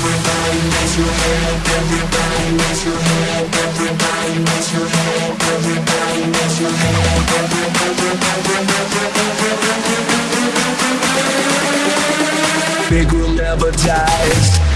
Everybody raise your hand, everybody your everybody your everybody your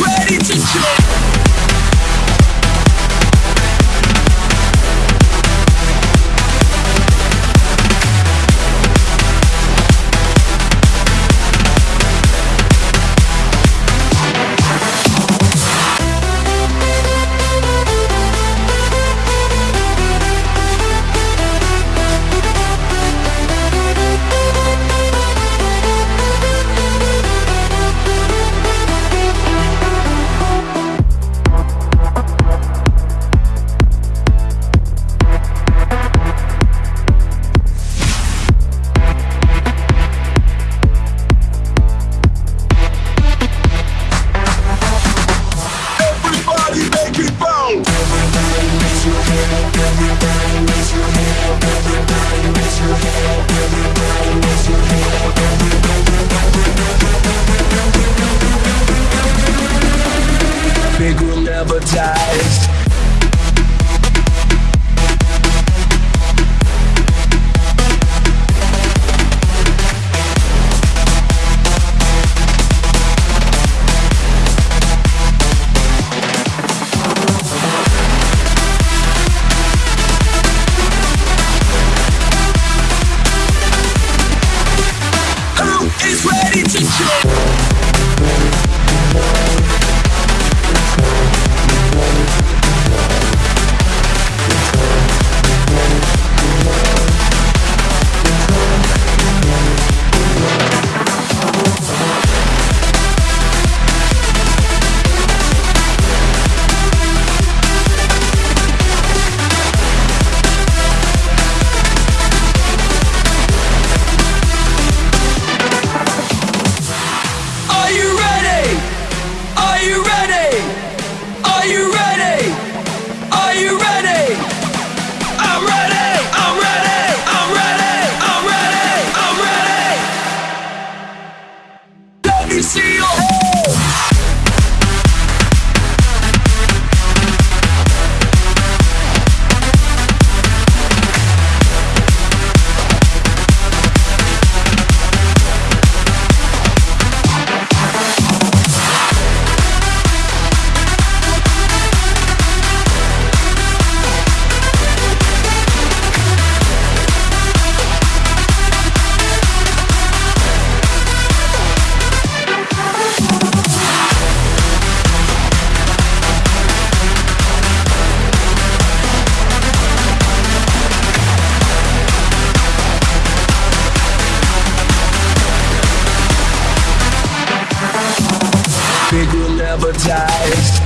ready to jump? See your Big will never dies.